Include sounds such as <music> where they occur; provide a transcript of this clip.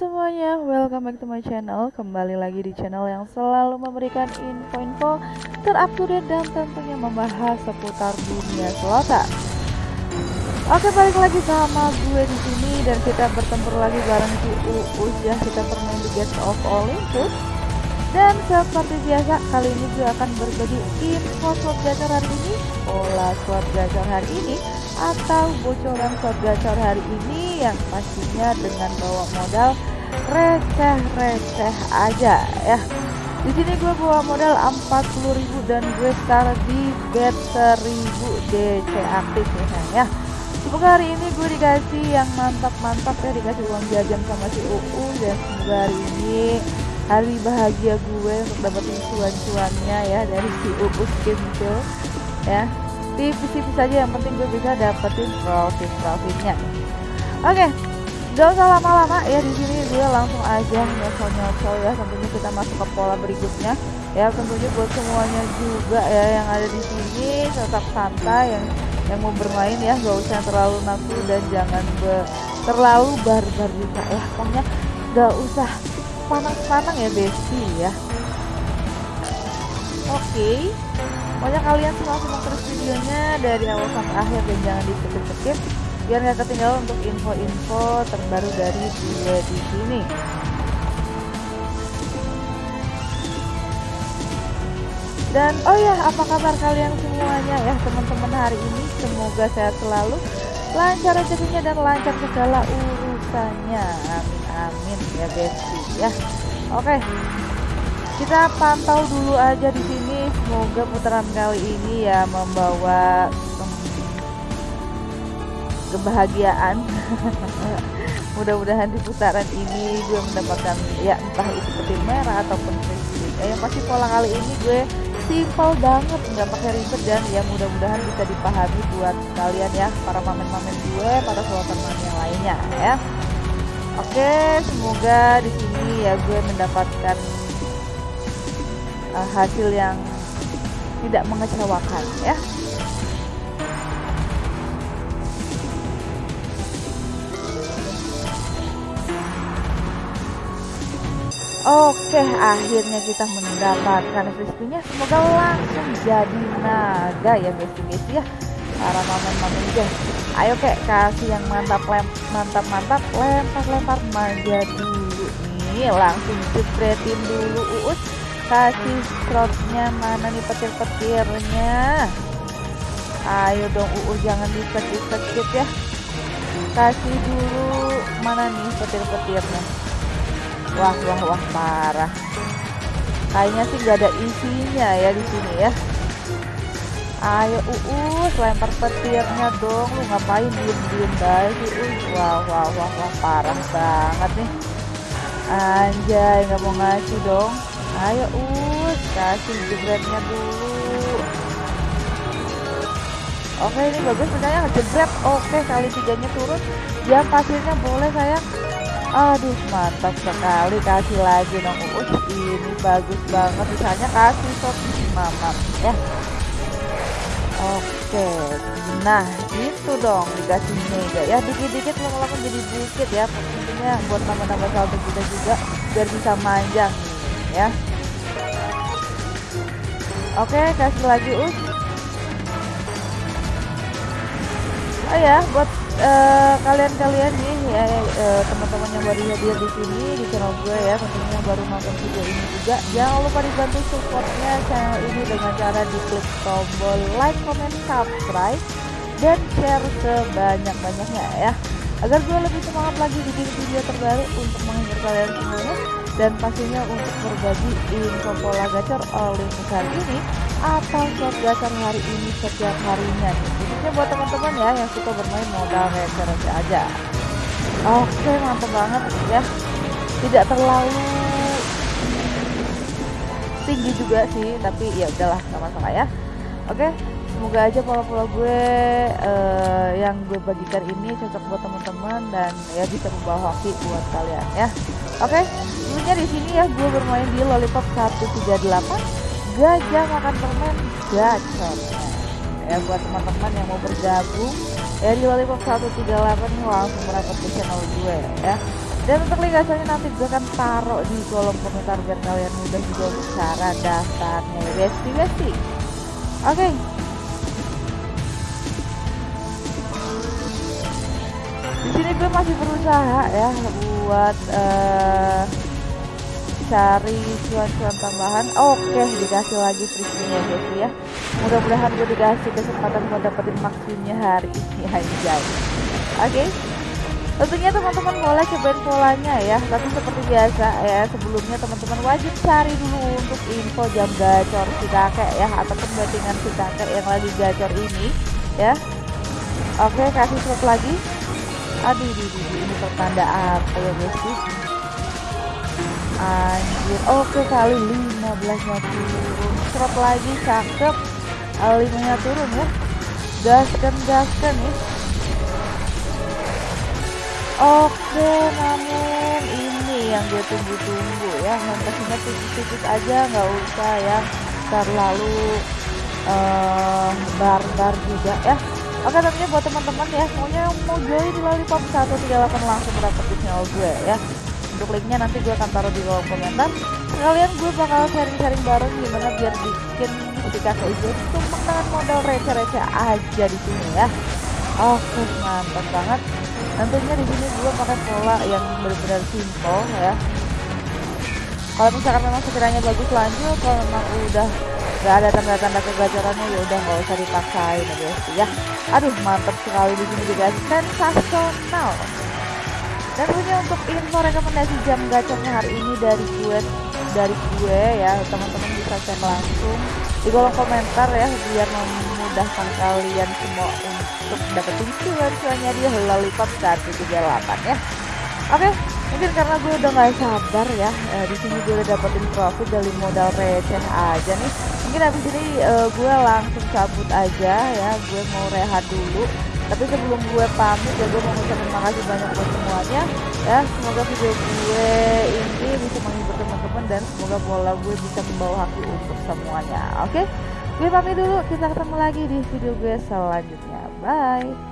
semuanya, welcome back to my channel. Kembali lagi di channel yang selalu memberikan info-info terupdate dan tentunya membahas seputar dunia selatan. Oke balik lagi sama gue di sini dan kita bertempur lagi bareng si Uus ya kita bermain di Gates of Olympus. Dan seperti biasa kali ini gue akan berbagi info slot gacor hari ini pola slot gacor hari ini atau bocoran slot gacor hari ini yang pastinya dengan bawa modal receh-receh aja ya. Di sini gue bawa modal 40.000 dan gue start di bet 1000 DC aktif ya. Ya semoga hari ini gue dikasih yang mantap-mantap ya. Dikasih uang jajan sama si UU dan semoga hari ini hari bahagia gue untuk dapetin cuan-cuannya ya dari si UU Skincare ya. Tipis-tipis saja yang penting gue bisa dapetin profit profitnya oke gak usah lama-lama ya di sini gue langsung aja nyosol-nyosol ya. Tentunya kita masuk ke pola berikutnya. Ya tentunya buat semuanya juga ya yang ada di sini tetap santai yang yang mau bermain ya. Gak usah terlalu nafsu dan jangan be, terlalu barbar juga ya. Pokoknya gak usah panang-panang ya besti ya. Oke. Okay. Pokoknya kalian semua simak terus videonya dari awal sampai akhir dan jangan di skip biar nggak ketinggalan untuk info-info terbaru dari gue di sini. Dan oh ya, apa kabar kalian semuanya ya teman-teman hari ini? Semoga sehat selalu, lancar rezekinya dan lancar segala urusannya. Amin amin ya besti ya. Oke, kita pantau dulu aja di sini semoga putaran kali ini ya membawa kebahagiaan. <laughs> Mudah-mudahan di putaran ini gue mendapatkan ya entah itu petir merah ataupun presiden ya, yang pasti pola kali ini gue simpel banget nggak pakai ribet dan ya mudah-mudahan bisa dipahami buat kalian ya para mamen-mamen gue para slotan yang lainnya ya. Oke semoga di sini ya gue mendapatkan uh, hasil yang tidak mengecewakan ya Oke, akhirnya kita mendapatkan crispy Semoga langsung jadi naga ya guys ya. Para mamen-mamen guys. Ayo kek kasih yang mantap lem mantap mantap lempar lempar manja dulu nih. Langsung jepretin dulu uus. Kasih slotnya mana nih petir-petirnya? Ayo dong UU jangan disekit-sekit ya. Kasih dulu mana nih petir-petirnya wah wah wah parah. Kayaknya sih nggak ada isinya ya di sini ya. Ayo UU lempar petirnya dong. Lu ngapain diem-diem guys? UU wah wah wah wah parah banget nih. Anjay nggak mau ngasih dong. Ayo us kasih jebretnya dulu. Oke ini bagus misalnya ngejebret oke kali tiganya turun. Jam pasirnya boleh sayang aduh mantap sekali. Kasih lagi dong. Us ini bagus banget. Misalnya kasih shot mama ya. Oke, nah itu dong. Dikasih mega ya. Dikit-dikit lama-lama jadi bukit ya. Tentunya buat tambah-tambah saldo kita juga biar bisa manjang ya. Oke, kasih lagi. Us. Oh ya, buat kalian-kalian uh, nih ya uh, teman-teman yang baru hadir di sini di channel gue ya, tentunya baru nonton video ini juga, jangan lupa dibantu supportnya channel ini dengan cara diklik tombol like, comment, subscribe, dan share sebanyak-banyaknya ya. Agar gue lebih semangat lagi bikin video terbaru untuk menghibur kalian semuanya dan pastinya untuk berbagi info pola gacor oleh hari ini atau slot gacor hari ini setiap harinya? Khususnya buat teman-teman ya yang suka bermain modal receh-receh aja. Oke mantap banget ya. Tidak terlalu tinggi juga sih tapi ya udahlah sama masalah ya. Oke semoga aja pola-pola gue uh, yang gue bagikan ini cocok buat teman-teman dan ya bisa membawa hoki buat kalian ya oke okay? dulunya di sini ya gue bermain di lollipop 138 gajah makan permen gacor ya buat teman-teman yang mau bergabung ya di lollipop 138 ini langsung merapat ke channel gue ya dan untuk link gacornya nanti gue akan taruh di kolom komentar biar kalian mudah juga cara daftarnya ya guys guys oke okay. Di sini gue masih berusaha ya buat uh, cari cuan-cuan tambahan. Oke dikasih lagi free ya guys ya. Mudah-mudahan gue dikasih kesempatan buat dapetin maksimalnya hari ini aja. Oke. Tentunya teman-teman boleh cobain polanya ya. Tapi seperti biasa ya sebelumnya teman-teman wajib cari dulu untuk info jam gacor si kakek ya ataupun bettingan si kakek yang lagi gacor ini ya. Oke kasih slot lagi aduh di ini pertanda apa ya guys sih? Anjir. Oke kali 15 nya turun. Slot lagi cakep. Kali 5 nya turun ya. Gaskan gaskan ya. Oke namun ini yang dia tunggu-tunggu ya. Pastinya tipis-tipis aja nggak usah yang terlalu uh, barbar juga ya Oke tentunya buat teman-teman ya semuanya yang mau join di Lollipop 138 langsung dapetin channel gue ya. Untuk linknya nanti gue akan taruh di kolom komentar. Kalian gue bakal sharing-sharing bareng gimana biar bikin si kakek itu dengan modal receh-receh aja di sini ya. Oke mantap banget. Tentunya di sini gue pakai pola yang benar-benar simple ya. Kalau misalkan memang sekiranya bagus lanjut kalau memang udah nggak ada tanda-tanda kegajarannya ya udah nggak usah dipaksain ya guys ya. Aduh mantap sekali di sini juga. Sensasional. Dan punya untuk info rekomendasi jam gacornya hari ini dari gue dari gue ya. Teman-teman bisa cek langsung di kolom komentar ya biar memudahkan kalian semua untuk dapetin cuan-cuannya di lollipop 138 ya. Oke mungkin karena gue udah nggak sabar ya eh, di sini gue udah dapetin profit dari modal receh aja nih. Mungkin habis ini uh, gue langsung cabut aja ya gue mau rehat dulu. Tapi sebelum gue pamit ya gue mau ngucapin makasih banyak buat semuanya ya. Semoga video gue ini bisa menghibur teman-teman dan semoga bola gue bisa membawa hati untuk semuanya. Oke gue pamit dulu. Kita ketemu lagi di video gue selanjutnya. Bye